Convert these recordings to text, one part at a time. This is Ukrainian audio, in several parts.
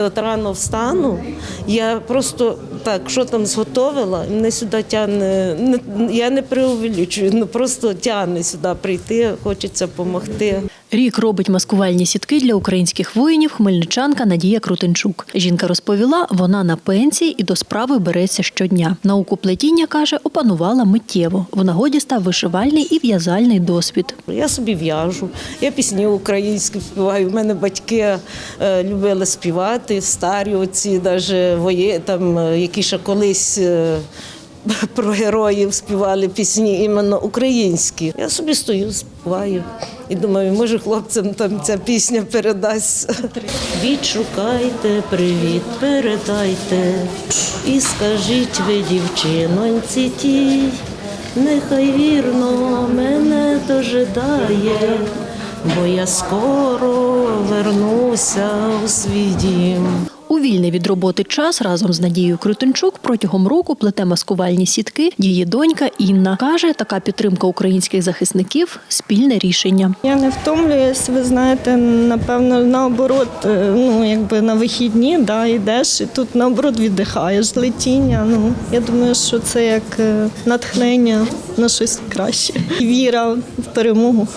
От рано встану, я просто так, що там зготовила, мене сюди тягне, не, я не преувеличую, ну просто тягне сюди прийти, хочеться допомогти. Рік робить маскувальні сітки для українських воїнів хмельничанка Надія Крутенчук. Жінка розповіла, вона на пенсії і до справи береться щодня. Науку плетіння каже, опанувала миттєво. В нагоді став вишивальний і в'язальний досвід. Я собі в'яжу, я пісні українські співаю. У мене батьки е, любили співати, старі оці, навіть вої, там, е, які ще колись. е, Про героїв співали пісні іменно українські. Я собі стою, співаю і думаю, може хлопцям там ця пісня передасть. Відшукайте, привіт, передайте і скажіть ви, дівчиноньці тій, нехай вірно мене дожидає, бо я скоро вернуся у свій дім. У вільний від роботи час разом з Надією Крутенчук протягом року плете маскувальні сітки. Її донька Інна каже, така підтримка українських захисників спільне рішення. Я не втомлююсь, ви знаєте, напевно, наоборот, е, ну якби на вихідні да, йдеш і тут наоборот віддихаєш летіння. Ну я думаю, що це як е, натхнення на щось краще. Віра в перемогу.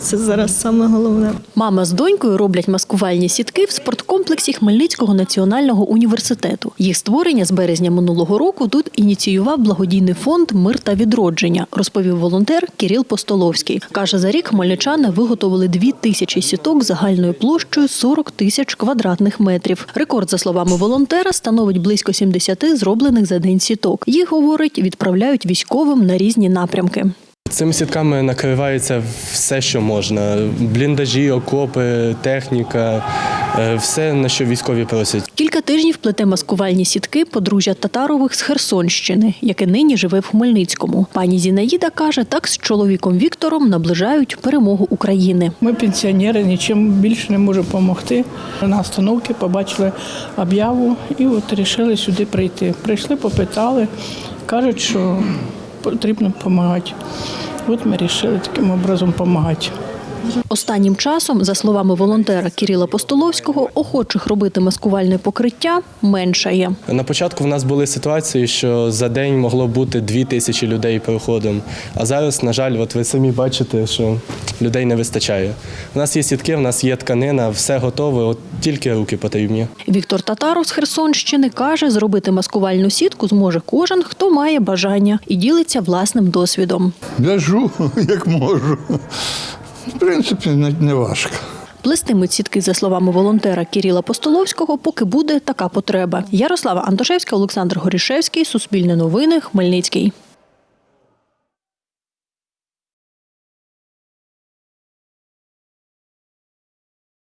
Це зараз саме головне. Мама з донькою роблять маскувальні сітки в спорткомплексі Хмельницького національного університету. Їх створення з березня минулого року тут ініціював благодійний фонд Мир та відродження, розповів волонтер Кіріл Постоловський. Каже, за рік хмельничани виготовили дві тисячі сіток загальною площею 40 тисяч квадратних метрів. Рекорд, за словами волонтера, становить близько 70 зроблених за день сіток. Їх говорить, відправляють військовим на різні напрямки. Цими сітками накривається все, що можна: бліндажі, окопи, техніка, все, на що військові просять. Кілька тижнів плете маскувальні сітки подружжя Татарових з Херсонщини, яке нині живе в Хмельницькому. Пані Зінаїда каже, так з чоловіком Віктором наближають перемогу України. Ми пенсіонери, нічим більше не можемо допомогти. На остановці побачили об'яву і от вирішили сюди прийти. Прийшли, попитали, кажуть, що потрібно допомагати. От ми вирішили таким образом допомагати. Останнім часом, за словами волонтера Кіріла Постоловського, охочих робити маскувальне покриття меншає. На початку в нас були ситуації, що за день могло бути дві тисячі людей проходом. А зараз, на жаль, от ви самі бачите, що людей не вистачає. У нас є сітки, у нас є тканина, все готове, от тільки руки потрібні. Віктор Татаров з Херсонщини каже, зробити маскувальну сітку зможе кожен, хто має бажання, і ділиться власним досвідом. В'яжу, як можу. В принципі, не, важко. Плестимуть сітки, за словами волонтера Кіріла Постоловського, поки буде така потреба. Ярослава Антошевська, Олександр Горішевський, Суспільне новини, Хмельницький.